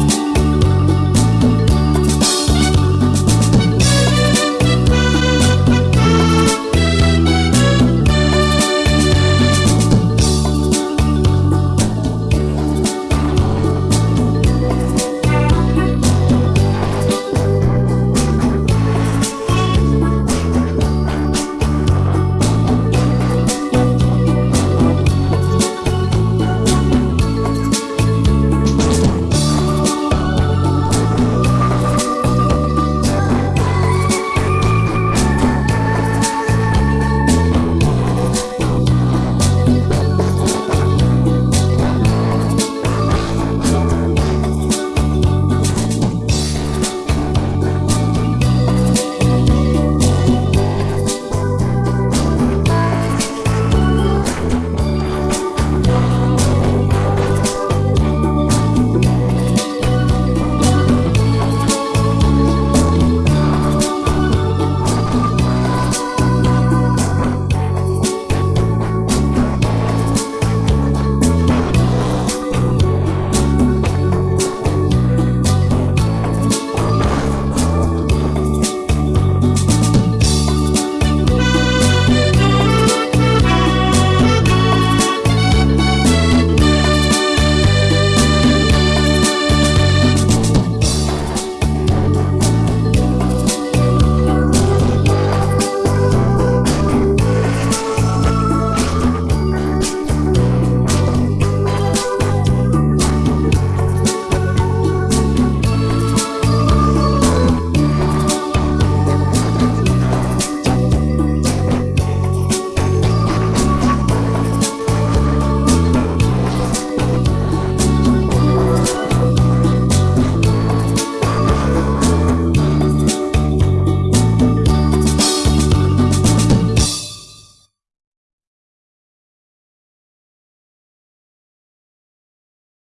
you